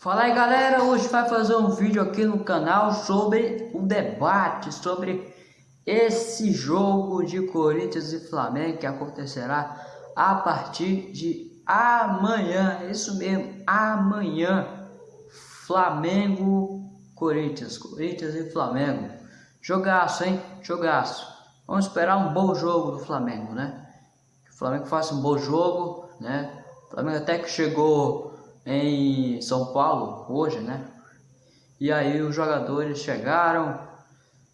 Fala aí galera, hoje vai fazer um vídeo aqui no canal sobre o debate sobre esse jogo de Corinthians e Flamengo que acontecerá a partir de amanhã, isso mesmo, amanhã, Flamengo, Corinthians, Corinthians e Flamengo, jogaço hein, jogaço, vamos esperar um bom jogo do Flamengo né, que o Flamengo faça um bom jogo né, o Flamengo até que chegou em São Paulo hoje, né? E aí os jogadores chegaram,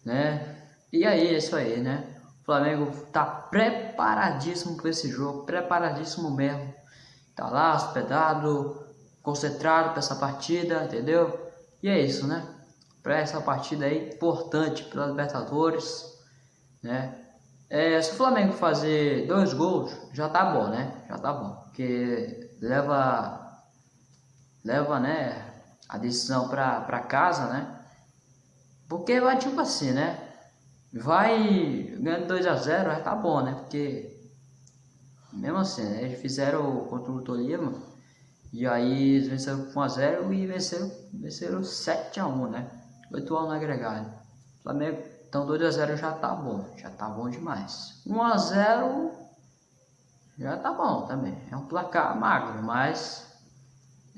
né? E aí, é isso aí, né? O Flamengo tá preparadíssimo para esse jogo, preparadíssimo mesmo. Tá lá hospedado, concentrado para essa partida, entendeu? E é isso, né? Para essa partida aí importante para Libertadores, né? É, se o Flamengo fazer dois gols, já tá bom, né? Já tá bom, porque leva leva, né, a decisão para casa, né? Porque vai tipo assim, né? Vai ganhando 2 a 0 já tá bom, né? Porque mesmo assim, né? Eles fizeram contra o Tolima e aí eles venceram com 1 a 0 e venceram, venceram 7 a 1, né? 8 a 1 no agregado. Flamengo, então 2 a 0 já tá bom, já tá bom demais. 1 a 0 já tá bom também. É um placar magro, mas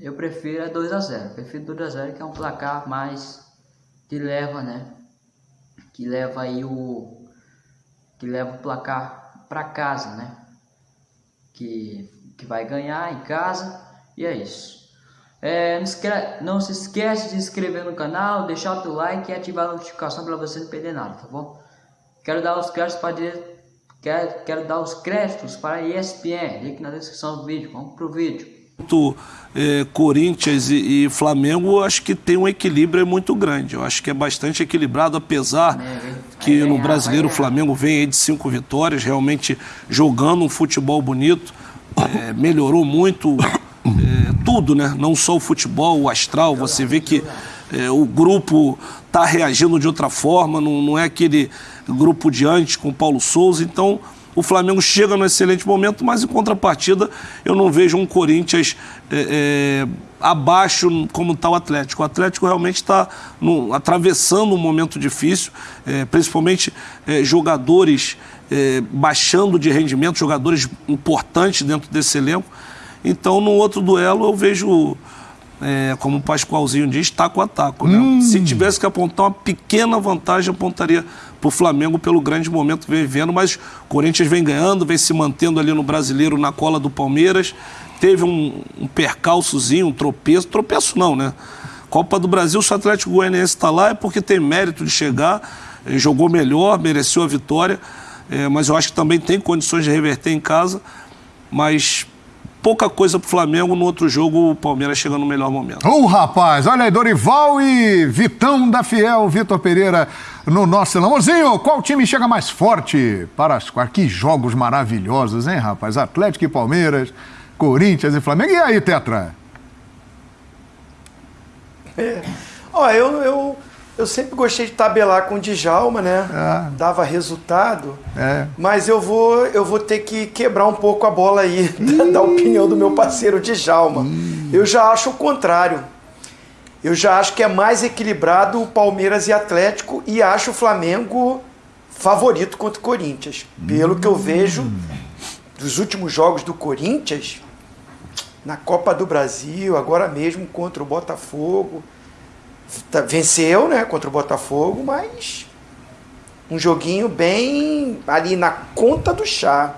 eu prefiro é 2 a 0 prefiro 2 a 0 que é um placar mais que leva né? Que leva aí o que leva o placar para casa né? Que, que vai ganhar em casa e é isso. É, não, se esquece de se inscrever no canal deixar o teu like e ativar a notificação para você não perder nada tá bom? Quero dar os créditos para quero, quero dar os créditos para a ESPN link na descrição do vídeo. Vamos pro vídeo é, Corinthians e, e, Flamengo, acho que tem um equilíbrio muito grande. Eu acho que é bastante equilibrado, apesar que no brasileiro o Flamengo vem de cinco vitórias, realmente jogando um futebol bonito, é, melhorou muito é, tudo, né? Não só o futebol, o astral. Você vê que é, o grupo está reagindo de outra forma, não, não é aquele grupo de antes com Paulo Souza. Então o Flamengo chega no excelente momento, mas em contrapartida eu não vejo um Corinthians é, é, abaixo como está o Atlético. O Atlético realmente está atravessando um momento difícil, é, principalmente é, jogadores é, baixando de rendimento, jogadores importantes dentro desse elenco. Então, no outro duelo, eu vejo é, como o Pascoalzinho diz, taco a taco. Né? Hum. Se tivesse que apontar uma pequena vantagem, apontaria para o Flamengo pelo grande momento que vem vivendo, mas o Corinthians vem ganhando, vem se mantendo ali no brasileiro na cola do Palmeiras. Teve um, um percalçozinho, um tropeço. Tropeço não, né? Copa do Brasil, se o Atlético Goianiense está lá é porque tem mérito de chegar, eh, jogou melhor, mereceu a vitória, é, mas eu acho que também tem condições de reverter em casa. Mas pouca coisa pro Flamengo. No outro jogo, o Palmeiras chega no melhor momento. Ô, oh, rapaz, olha aí, Dorival e Vitão da Fiel, Vitor Pereira no nosso amorzinho. Qual time chega mais forte para as Que jogos maravilhosos, hein, rapaz? Atlético e Palmeiras, Corinthians e Flamengo. E aí, Tetra? É. Ó, eu, eu eu sempre gostei de tabelar com o Djalma, né? É. Dava resultado. É. Mas eu vou, eu vou ter que quebrar um pouco a bola aí da, da, opinião do meu parceiro Djalma. Eu já acho o contrário. Eu já acho que é mais equilibrado o Palmeiras e Atlético e acho o Flamengo favorito contra o Corinthians. Pelo que eu vejo dos últimos jogos do Corinthians, na Copa do Brasil, agora mesmo contra o Botafogo. Tá, venceu, né, contra o Botafogo, mas um joguinho bem ali na conta do chá.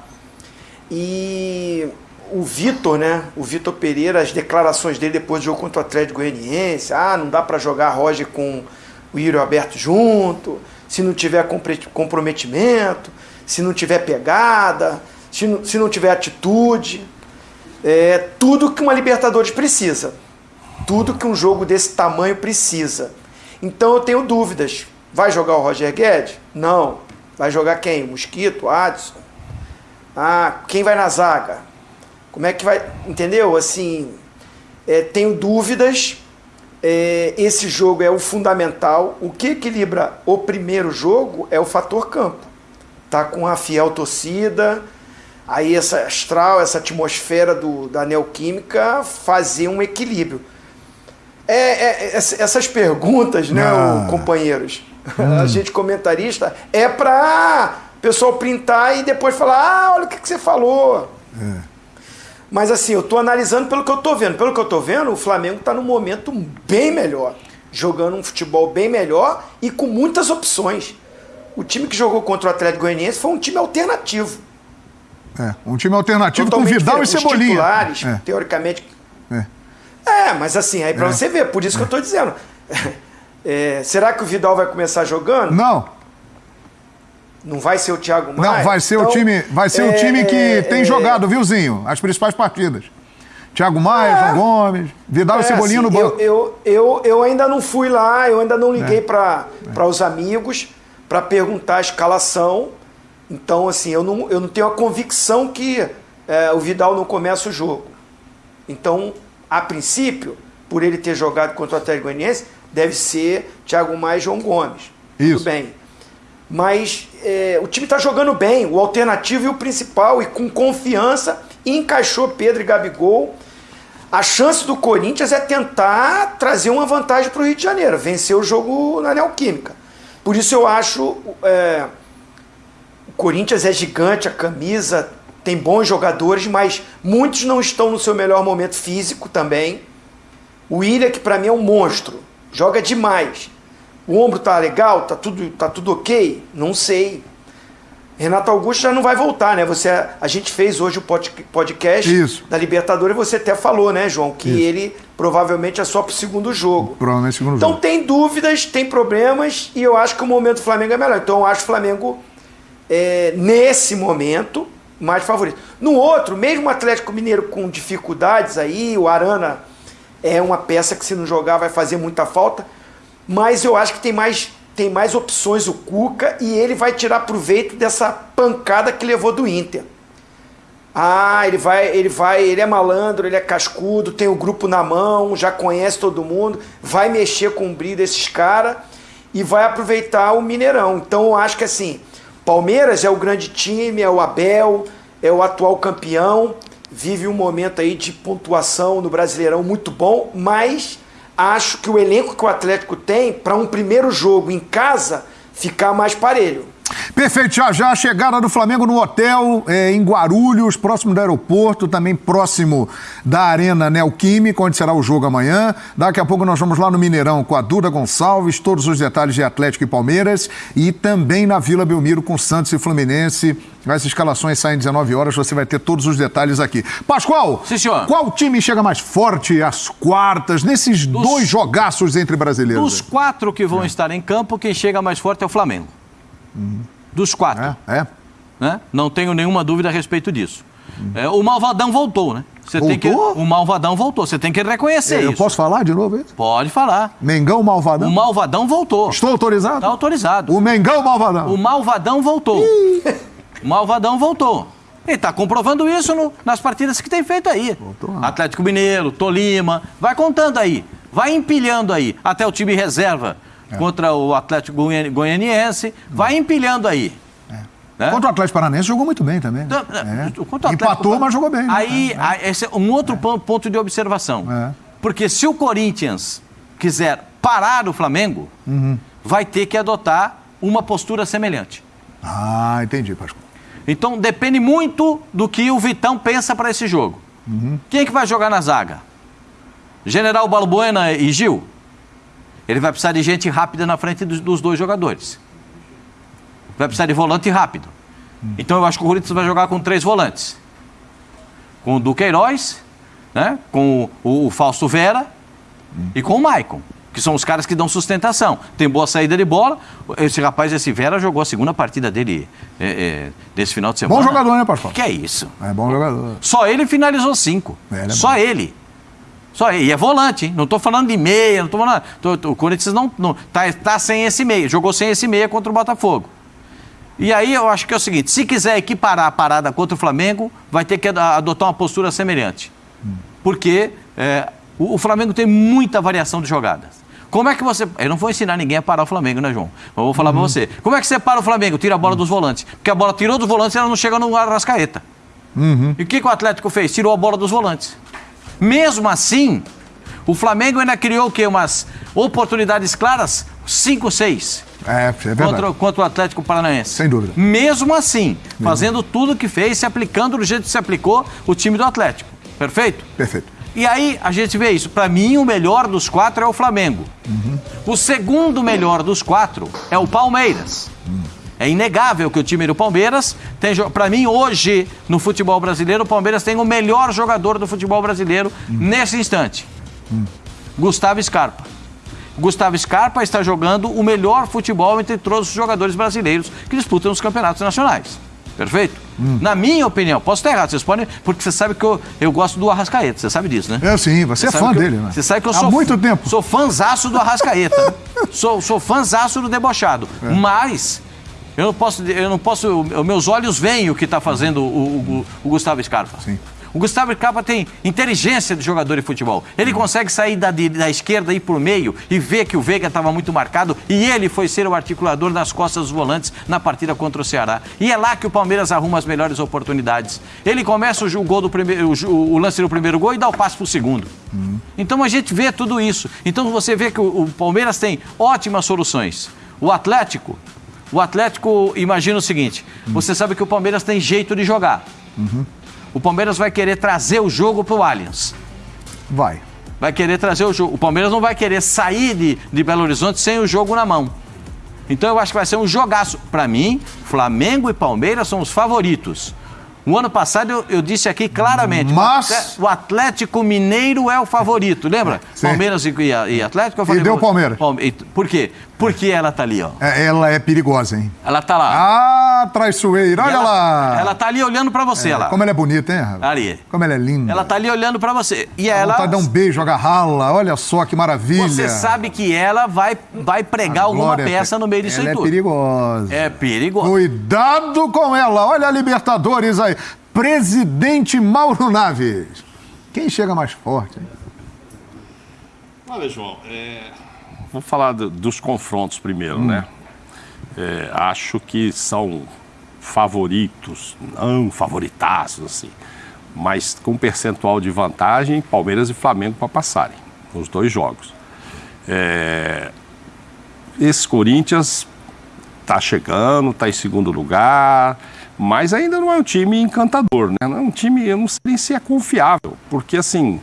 E o Vitor, né, o Vitor Pereira, as declarações dele depois do jogo contra o Atlético Goianiense, ah, não dá para jogar Roger com o Írio aberto junto, se não tiver comprometimento, se não tiver pegada, se não, se não tiver atitude, é tudo que uma Libertadores precisa tudo que um jogo desse tamanho precisa. Então eu tenho dúvidas. Vai jogar o Roger Guedes? Não. Vai jogar quem? Mosquito? Adson? Ah, quem vai na zaga? Como é que vai. Entendeu? Assim, é, tenho dúvidas. É, esse jogo é o fundamental. O que equilibra o primeiro jogo é o fator campo. Tá com a fiel torcida, aí essa astral, essa atmosfera do, da neoquímica fazer um equilíbrio. É, é, essas perguntas, né, ah. companheiros? Hum. A gente comentarista é para pessoal printar e depois falar: ah, olha o que, que você falou. É. Mas assim, eu tô analisando pelo que eu tô vendo. Pelo que eu tô vendo, o Flamengo está num momento bem melhor. Jogando um futebol bem melhor e com muitas opções. O time que jogou contra o Atlético Goianiense foi um time alternativo. É, um time alternativo Totalmente com Vidal diferente. e Cebolinha. Os titulares, é. teoricamente. É. é. mas assim, aí para é. você ver, por isso que eu tô dizendo. É, será que o Vidal vai começar jogando? Não. Não vai ser o Thiago Maia? Não, vai ser então, o time, vai ser o é, time que é, tem jogado, viu, Zinho? As principais partidas. Thiago Maia, João Gomes, Vidal e Cebolinha assim, no banco. Eu, eu, eu, eu, ainda não fui lá, eu ainda não liguei para os amigos para perguntar a escalação então, assim, eu não, eu não tenho a convicção que é, o Vidal não começa o jogo. Então, a princípio, por ele ter jogado contra o Atlético Goianiense, deve ser Thiago Maia e João Gomes. Isso. Tudo bem. Mas é, o time está jogando bem, o alternativo e o principal, e com confiança, encaixou Pedro e Gabigol. A chance do Corinthians é tentar trazer uma vantagem para o Rio de Janeiro, vencer o jogo na Neoquímica. Por isso eu acho é, o Corinthians é gigante, a camisa tem bons jogadores, mas muitos não estão no seu melhor momento físico também. O William, que para mim é um monstro, joga demais. O ombro tá legal, tá tudo, tá tudo ok? Não sei. Renato Augusto já não vai voltar, né? Você, a gente fez hoje o podcast Isso. da Libertadores e você até falou, né, João, que Isso. ele provavelmente é só pro segundo jogo. Provavelmente segundo então, jogo. Então tem dúvidas, tem problemas e eu acho que o momento do Flamengo é melhor. Então eu acho o Flamengo é, nesse momento, mais favorito. No outro, mesmo o Atlético Mineiro com dificuldades aí, o Arana é uma peça que se não jogar vai fazer muita falta, mas eu acho que tem mais, tem mais opções o Cuca e ele vai tirar proveito dessa pancada que levou do Inter. Ah, ele vai, ele vai, ele é malandro, ele é cascudo, tem o grupo na mão, já conhece todo mundo, vai mexer com o brilho desses caras e vai aproveitar o Mineirão. Então eu acho que assim, Palmeiras é o grande time, é o Abel, é o atual campeão, vive um momento aí de pontuação no Brasileirão muito bom, mas acho que o elenco que o Atlético tem para um primeiro jogo em casa ficar mais parelho. Perfeito, já já a chegada do Flamengo no hotel é, em Guarulhos, próximo do aeroporto, também próximo da Arena Neoquímica, onde será o jogo amanhã. Daqui a pouco nós vamos lá no Mineirão com a Duda Gonçalves, todos os detalhes de Atlético e Palmeiras, e também na Vila Belmiro com Santos e Fluminense. As escalações saem 19 horas, você vai ter todos os detalhes aqui. Pascoal, Sim, senhor. qual time chega mais forte às quartas, nesses dos, dois jogaços entre brasileiros? Dos quatro que vão é. estar em campo, quem chega mais forte é o Flamengo. Uhum. Dos quatro. É, é. Né? Não tenho nenhuma dúvida a respeito disso. É, o Malvadão voltou, né? Você voltou? Tem que, o Malvadão voltou, você tem que reconhecer Eu isso. posso falar de novo isso? Pode falar. Mengão Malvadão? O Malvadão voltou. Estou autorizado? Está autorizado. O Mengão Malvadão? O Malvadão voltou. o Malvadão voltou. Ele está comprovando isso no, nas partidas que tem feito aí. Voltou, Atlético Mineiro, Tolima, vai contando aí. Vai empilhando aí. Até o time reserva é. contra o Atlético Goianiense, vai empilhando aí. É. Né? Contra o Atlético Paranaense jogou muito bem também. Né? É. Atlético, Empatou, mas jogou bem. Né? Aí, é. esse é um outro é. ponto de observação. Porque se o Corinthians quiser parar o Flamengo, uhum. vai ter que adotar uma postura semelhante. Ah, entendi, Pascoal. Então depende muito do que o Vitão pensa para esse jogo. Uhum. Quem é que vai jogar na zaga? General Balbuena e Gil? Ele vai precisar de gente rápida na frente dos, dos dois jogadores. Vai precisar de volante rápido. Então eu acho que o Corinthians vai jogar com três volantes. Com o Duqueiroz, né? com o, o Fausto Vera e com o Maicon. Que são os caras que dão sustentação. Tem boa saída de bola. Esse rapaz, esse Vera, jogou a segunda partida dele é, é, desse final de semana. Bom jogador, né, pastor? Que é isso? É bom jogador. Só ele finalizou cinco. É, é Só bom. ele. Só, e é volante, hein? Não estou falando de meia, não estou falando. Tô, tô, o Corinthians não, não tá, tá sem esse meia, jogou sem esse meia contra o Botafogo. E aí eu acho que é o seguinte: se quiser equiparar a parada contra o Flamengo, vai ter que adotar uma postura semelhante. Porque é, o, o, Flamengo tem muita variação de jogadas. Como é que você. Eu não vou ensinar ninguém a parar o Flamengo, né, João? Eu vou falar uhum. para você. Como é que você para o Flamengo? Tira a bola dos volantes. Porque a bola tirou dos volantes e ela não chega no Arrascaeta. Uhum. E o que, que o Atlético fez? Tirou a bola dos volantes. Mesmo assim, O Flamengo ainda criou o quê? Umas oportunidades claras? 5, 6. É, é verdade. Contra, contra o Atlético Paranaense. Sem dúvida. Mesmo assim, fazendo tudo o que fez, se aplicando do jeito que se aplicou o time do Atlético. Perfeito? Perfeito. E aí a gente vê isso. Para mim, o melhor dos quatro é o Flamengo. Uhum. O segundo melhor dos quatro é o Palmeiras. Uhum. É inegável que o time do Palmeiras tem. Para mim, hoje, no futebol brasileiro, o Palmeiras tem o melhor jogador do futebol brasileiro uhum. nesse instante. Gustavo Scarpa. Gustavo Scarpa está jogando o melhor futebol entre todos os jogadores brasileiros que disputam os campeonatos nacionais. Perfeito? Hum. Na minha opinião, posso estar errado, vocês podem, porque você sabe que eu, eu gosto do Arrascaeta, você sabe disso, né? É sim, você, você é fã dele, eu, né? Você sabe que eu Há sou. muito tempo. Sou fãzaço do Arrascaeta. sou, sou fãzaço do debochado. É. Mas. Eu não posso, eu não posso. Meus olhos veem o que está fazendo o, o, o Gustavo Scarpa. Sim. O Gustavo Scarpa tem inteligência de jogador de futebol. Ele consegue sair da, da esquerda e ir por meio e ver que o Veiga estava muito marcado e ele foi ser o articulador nas costas dos volantes na partida contra o Ceará. E é lá que o Palmeiras arruma as melhores oportunidades. Ele começa o, gol do primeiro, o, o lance do primeiro gol e dá o passe para o segundo. Então a gente vê tudo isso. Então você vê que o, o Palmeiras tem ótimas soluções. O Atlético, o Atlético imagina o seguinte: uhum. você sabe que o Palmeiras tem jeito de jogar. Uhum o Palmeiras vai querer trazer o jogo para o Allianz. Vai. Vai querer trazer o jogo. O Palmeiras não vai querer sair de, de Belo Horizonte sem o jogo na mão. Então eu acho que vai ser um jogaço. Para mim, Flamengo e Palmeiras são os favoritos. O ano passado eu, eu disse aqui claramente: Mas... o Atlético Mineiro é o favorito, lembra? Sim. Palmeiras e, e Atlético. Eu falei, e deu Palmeiras. Por quê? Porque ela tá ali, ó. É, ela é perigosa, hein? Ela tá lá. Ah, traiçoeira, olha ela, lá. Ela tá ali olhando pra você, é, lá. Como ela é bonita, hein? Ali. Como ela é linda. Ela tá ali olhando pra você. E ela. Vontade de dar um beijo, agarrá-la. Olha só que maravilha. Você sabe que ela vai, vai pregar alguma é peça no meio disso ela aí é tudo. É perigosa. É perigosa. Cuidado com ela. Olha a Libertadores aí. Presidente Mauro Naves. Quem chega mais forte? Hein? Olha, João, é... vou falar do, dos confrontos primeiro, hum. né? É, acho que são favoritos, não favoritaços, assim, mas com percentual de vantagem, Palmeiras e Flamengo para passarem, nos dois jogos. É... Esse Corinthians está chegando, está em segundo lugar, mas ainda não é um time encantador, né? Não é um time, eu não sei nem se é confiável, porque assim,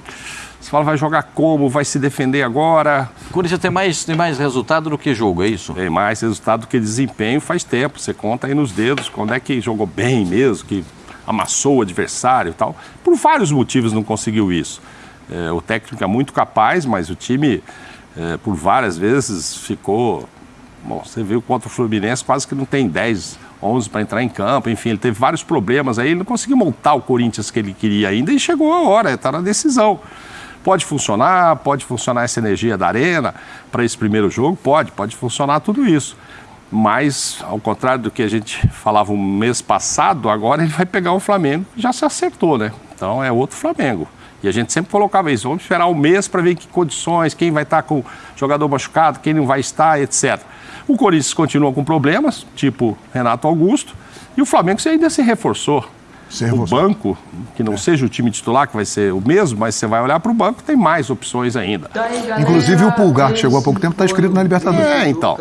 você fala, vai jogar como, vai se defender agora. O Corinthians tem mais, tem mais resultado do que jogo, é isso? Tem mais resultado do que desempenho faz tempo. Você conta aí nos dedos quando é que jogou bem mesmo, que amassou o adversário e tal. Por vários motivos não conseguiu isso. É, o técnico é muito capaz, mas o time, é, por várias vezes, ficou. Bom, você viu contra o Fluminense, quase que não tem 10 11 para entrar em campo, enfim, ele teve vários problemas aí, ele não conseguiu montar o Corinthians que ele queria ainda e chegou a hora, está na decisão. Pode funcionar, pode funcionar essa energia da arena para esse primeiro jogo, pode, pode funcionar tudo isso. Mas, ao contrário do que a gente falava um mês passado, agora ele vai pegar o Flamengo, já se acertou, né? Então é outro Flamengo. E a gente sempre colocava isso, vamos esperar um mês para ver em que condições, quem vai estar tá com jogador machucado, quem não vai estar, etc. O Corinthians continua com problemas, tipo Renato Augusto, e o Flamengo ainda se reforçou. Se o banco, que não é. seja o time titular, que vai ser o mesmo, mas você vai olhar para o banco, tem mais opções ainda. Inclusive o Pulgar, que chegou há pouco tempo, está inscrito na Libertadores. É, então.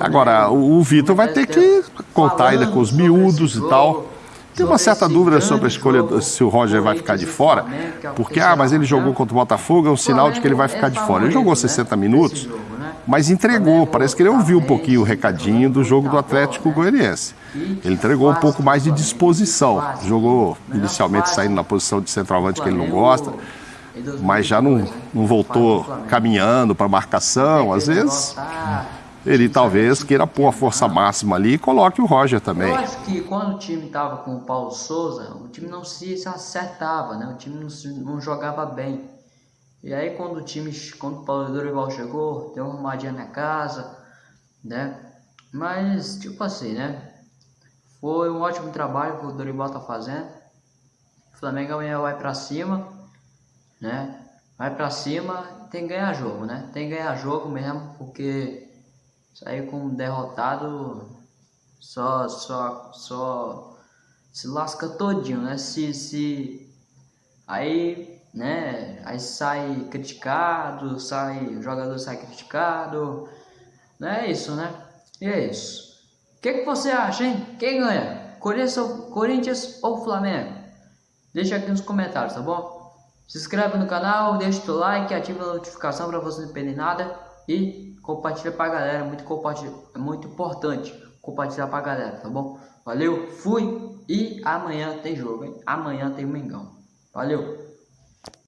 Agora, o, o Vitor vai ter que contar ainda com os miúdos e tal. Tem uma certa dúvida sobre a escolha se o Roger vai ficar de fora, porque, ah, mas ele jogou contra o Botafogo, é um sinal de que ele vai ficar de fora. Ele jogou 60 minutos, mas entregou. Parece que ele ouviu um pouquinho o recadinho do jogo do Atlético Goianiense. Ele entregou um pouco mais de disposição. Jogou inicialmente saindo na posição de centroavante que ele não gosta, mas já não, não voltou caminhando para marcação. Às vezes ele talvez queira pôr a força máxima ali e coloque o Roger também. Eu acho que quando o time estava com o Paulo Souza, o time não se acertava, né? O time não, não jogava bem. E aí quando o time, quando o Paulo Dorival chegou, deu uma arrumadinha na casa, né? Mas, tipo assim, né? Foi um ótimo trabalho que o Dorival tá fazendo. O Flamengo amanhã vai para cima, né? Vai para cima, tem que ganhar jogo, né? Tem que ganhar jogo mesmo, porque sair com um derrotado só, só, só se lasca todinho, né? Se, se aí né? Aí sai criticado, sai, o jogador sai criticado, não é isso, né? E é isso. O que, que você acha, hein? Quem ganha? Corinthians ou Flamengo? Deixa aqui nos comentários, tá bom? Se inscreve no canal, deixa o like, ativa a notificação para você não perder nada e compartilha pra galera, muito compartilha, é muito importante compartilhar pra galera, tá bom? Valeu, fui e amanhã tem jogo, hein? Amanhã tem Mengão. Valeu!